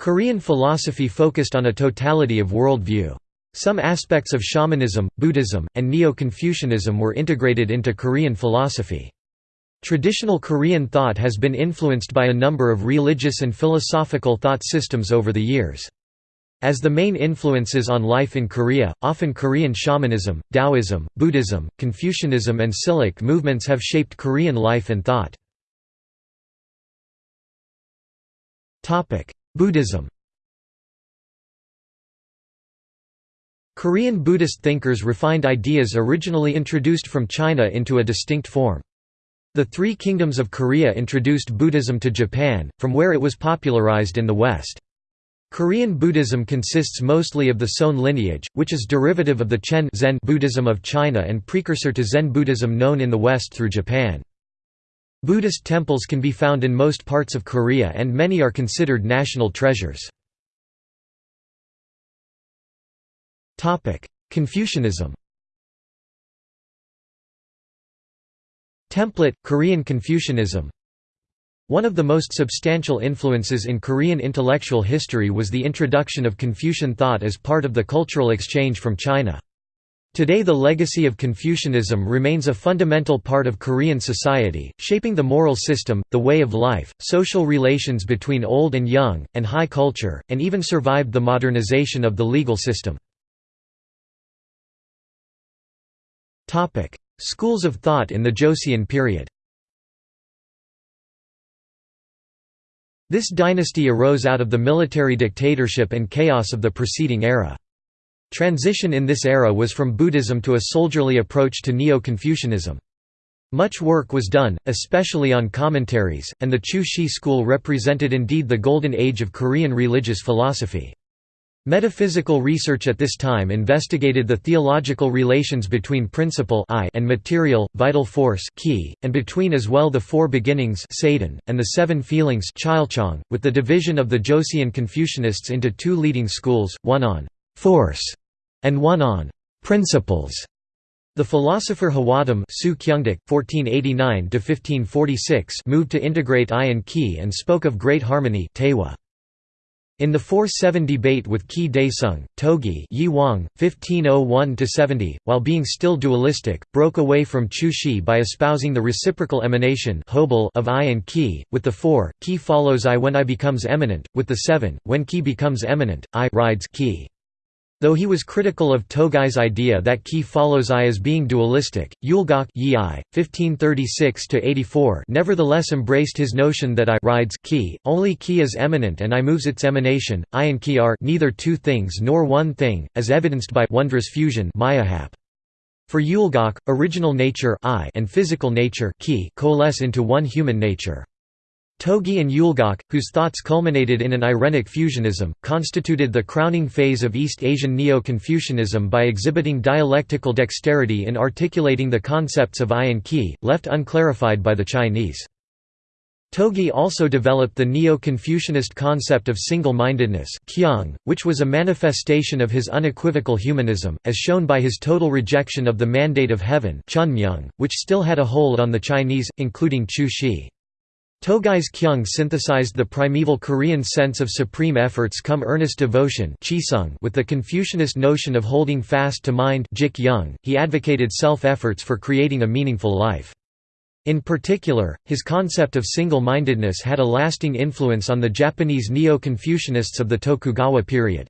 Korean philosophy focused on a totality of worldview. Some aspects of shamanism, Buddhism, and Neo-Confucianism were integrated into Korean philosophy. Traditional Korean thought has been influenced by a number of religious and philosophical thought systems over the years. As the main influences on life in Korea, often Korean shamanism, Taoism, Buddhism, Confucianism and Silhak movements have shaped Korean life and thought. Buddhism Korean Buddhist thinkers refined ideas originally introduced from China into a distinct form. The Three Kingdoms of Korea introduced Buddhism to Japan, from where it was popularized in the West. Korean Buddhism consists mostly of the Seon lineage, which is derivative of the Chan Zen Buddhism of China and precursor to Zen Buddhism known in the West through Japan. Buddhist temples can be found in most parts of Korea and many are considered national treasures. Confucianism Template, Korean Confucianism One of the most substantial influences in Korean intellectual history was the introduction of Confucian thought as part of the cultural exchange from China. Today the legacy of Confucianism remains a fundamental part of Korean society, shaping the moral system, the way of life, social relations between old and young, and high culture, and even survived the modernization of the legal system. Schools of thought in the Joseon period This dynasty arose out of the military dictatorship and chaos of the preceding era. Transition in this era was from Buddhism to a soldierly approach to Neo-Confucianism. Much work was done, especially on commentaries, and the Chu Hsi school represented indeed the golden age of Korean religious philosophy. Metaphysical research at this time investigated the theological relations between principle and material, vital force and between as well the four beginnings and the seven feelings with the division of the Joseon Confucianists into two leading schools, one on «force» and one on «principles». The philosopher Hwadam moved to integrate I and Qi and spoke of great harmony in the 4-7 debate with Qi Daesung, Toegye Yi Hwang, 1501–70, while being still dualistic, broke away from Chu Hsi by espousing the reciprocal emanation of I and Qi, with the 4, Qi follows I when I becomes eminent, with the 7, when Qi becomes eminent, I rides Qi. Though he was critical of Toegye's idea that Qi follows I as being dualistic, Yulgok Yi 1536 nevertheless embraced his notion that I rides Qi, only Qi is eminent and I moves its emanation, I and Qi are neither two things nor one thing, as evidenced by wondrous fusion myohap. For Yulgok, original nature I and physical nature Qi coalesce into one human nature. Toegye and Yulgok, whose thoughts culminated in an Irenic fusionism, constituted the crowning phase of East Asian Neo-Confucianism by exhibiting dialectical dexterity in articulating the concepts of I and Qi, left unclarified by the Chinese. Toegye also developed the Neo-Confucianist concept of single-mindedness which was a manifestation of his unequivocal humanism, as shown by his total rejection of the mandate of heaven which still had a hold on the Chinese, including Chu Hsi. Toegye's Kyung synthesized the primeval Korean sense of supreme efforts come earnest devotion with the Confucianist notion of holding fast to mind he advocated self-efforts for creating a meaningful life. In particular, his concept of single-mindedness had a lasting influence on the Japanese Neo-Confucianists of the Tokugawa period.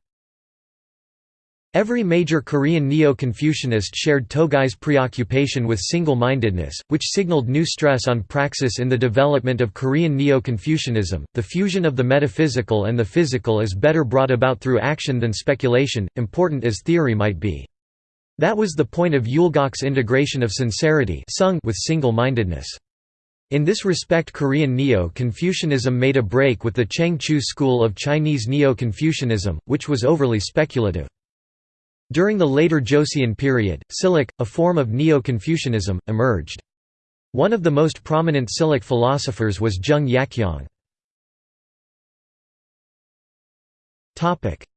Every major Korean Neo-Confucianist shared Toegye's preoccupation with single-mindedness, which signaled new stress on praxis in the development of Korean Neo-Confucianism. The fusion of the metaphysical and the physical is better brought about through action than speculation, important as theory might be. That was the point of Yulgok's integration of sincerity with single-mindedness. In this respect Korean Neo-Confucianism made a break with the Cheng Chu school of Chinese Neo-Confucianism, which was overly speculative. During the later Joseon period, Silhak, a form of Neo-Confucianism, emerged. One of the most prominent Silhak philosophers was Jung Yakyong.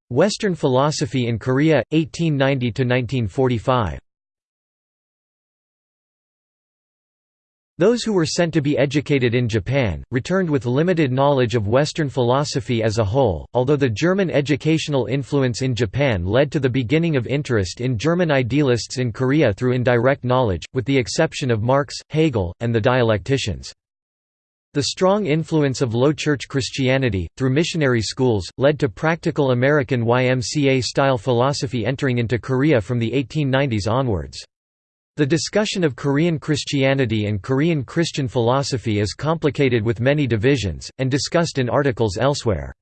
Western philosophy in Korea, 1890–1945 Those who were sent to be educated in Japan, returned with limited knowledge of Western philosophy as a whole, although the German educational influence in Japan led to the beginning of interest in German idealists in Korea through indirect knowledge, with the exception of Marx, Hegel, and the dialecticians. The strong influence of Low Church Christianity, through missionary schools, led to practical American YMCA-style philosophy entering into Korea from the 1890s onwards. The discussion of Korean Christianity and Korean Christian philosophy is complicated with many divisions, and discussed in articles elsewhere.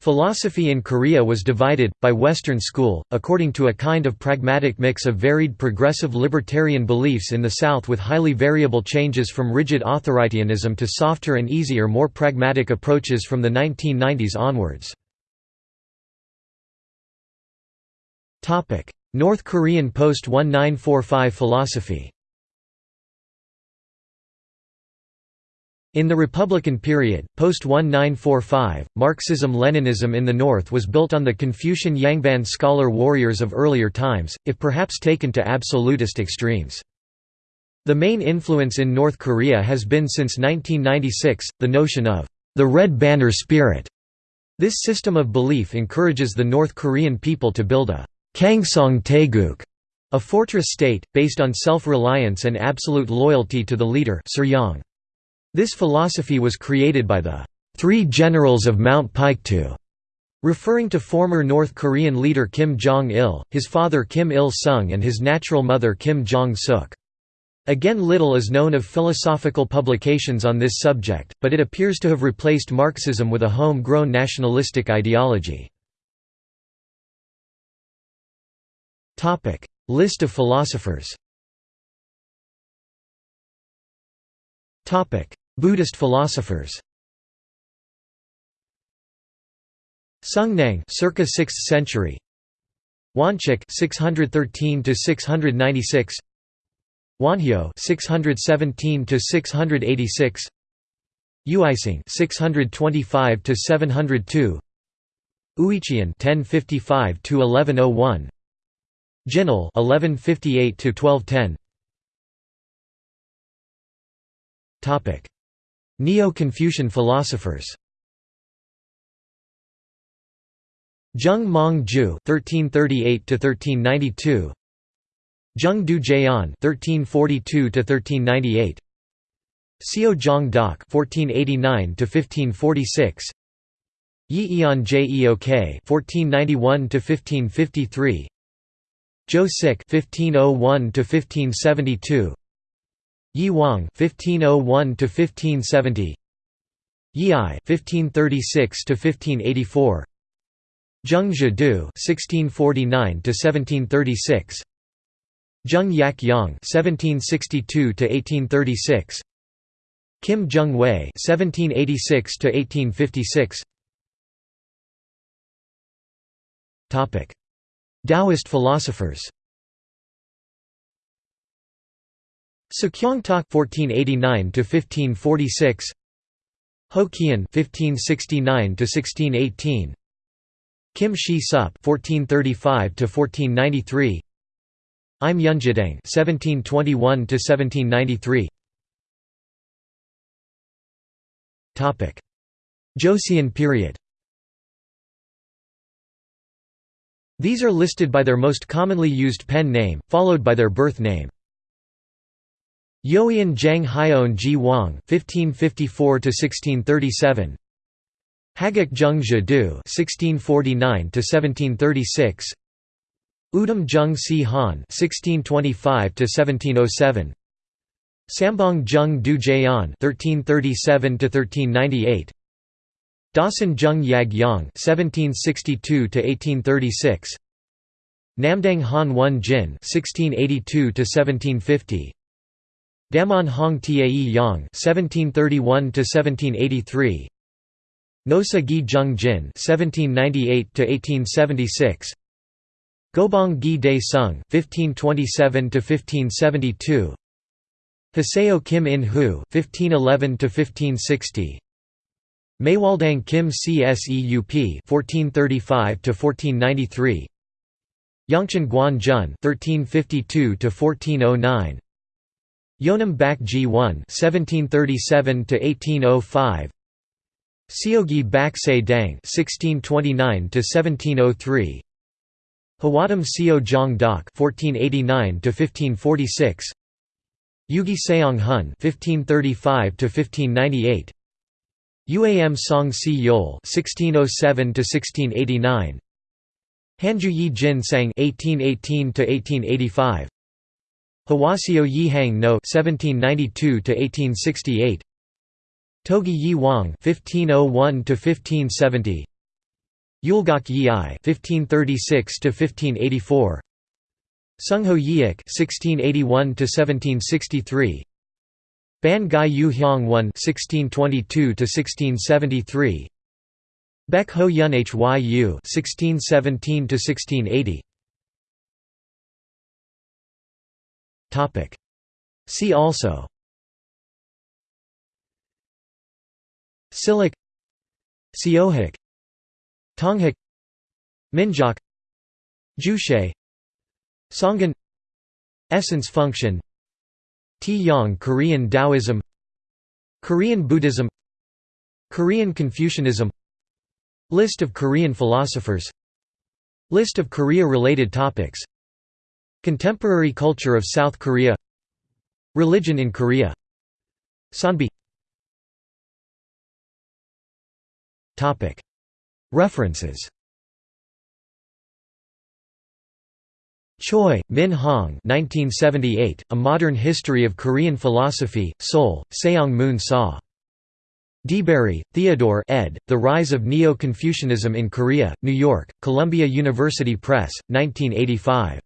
Philosophy in Korea was divided, by Western school, according to a kind of pragmatic mix of varied progressive libertarian beliefs in the South with highly variable changes from rigid authoritarianism to softer and easier more pragmatic approaches from the 1990s onwards. North Korean post-1945 philosophy In the Republican period, post-1945, Marxism-Leninism in the North was built on the Confucian Yangban scholar warriors of earlier times, if perhaps taken to absolutist extremes. The main influence in North Korea has been since 1996, the notion of the Red Banner spirit. This system of belief encourages the North Korean people to build a Kangsong Taeguk, a fortress state, based on self-reliance and absolute loyalty to the leader. This philosophy was created by the Three Generals of Mount Paektu, referring to former North Korean leader Kim Jong-il, his father Kim Il-sung and his natural mother Kim Jong-suk. Again little is known of philosophical publications on this subject, but it appears to have replaced Marxism with a home-grown nationalistic ideology. Topic: List of philosophers. Topic: Buddhist philosophers. Sungnang, circa 6th century. Woncheuk, 613 to 696. Wonhyo, 617 to 686. Uisang, 625 to 702. Uicheon, 1055 to 1101. Jinul 1158 to 1210. Topic: Neo-Confucian philosophers. Zheng Mong Ju (1338 to 1392), Zheng Du Jian (1342 to 1398), Xiao Zhang Dak (1489 to 1546), Yi Ian Jeok (1491 to 1553), Zhou Sik (1501–1572), Yi Wang (1501–1570), Yi (1536–1584), Zheng Zhidu (1649–1736), Zheng Yak Yang (1762–1836), Kim Jung Wei (1786–1856). Topic. Taoist philosophers Sukyong-tak (1489–1546), Ho Kian (1569–1618), Kim Shi Sup (1435–1493), Im Yunjidang (1721–1793). Topic: Joseon period. These are listed by their most commonly used pen name, followed by their birth name. Yoian Zhang Haion Ji Wang (1554–1637), Hagak Zheng Zhidu (1649–1736), Udam Zheng Si Han (1625–1707), Sambong Zheng Du Jian (1337–1398), Dawson Jung Yag Yang (1762–1836), Namdang Han Wen Jin (1682–1750), Damon Hong Tae Yang (1731–1783), Nosa Gi Jung Jin (1798–1876), Gobong Gi Dae Sung (1527–1572), Haseo Kim In Hu (1511–1560). Maywaldang Kim Cseup (1435–1493), Yongchen Guan Jun (1352–1409), Yonam Bak Ji-won (1737–1805), Seogi Bak Se Dang (1629–1703), Hwadam Seo Jong Dak (1489–1546), Yugi Seong Hun (1535–1598), Uam Song Si Yol (1607–1689), Hanju Yi Jin Sang (1818–1885), Hwaseo Yi Hang No (1792–1868), Toegye Yi Hwang (1501–1570), Yulgok Yi I (1536–1584), Sungho Yiik (1681–1763), Ban Gai Yu Hyang I (1622–1673), Baek Ho Yun Hyu (1617–1680). Topic. See also. Silhak Seohak. Tonghak Minjok. Juche Songhan Essence function T-Yang Korean Taoism Korean Buddhism Korean Confucianism List of Korean philosophers List of Korea-related topics Contemporary culture of South Korea Religion in Korea Sanbi. References Choi, Min Hong 1978, A Modern History of Korean Philosophy, Seoul, Seong Moon Sa. de Bary, Theodore ed., The Rise of Neo-Confucianism in Korea, New York, Columbia University Press, 1985.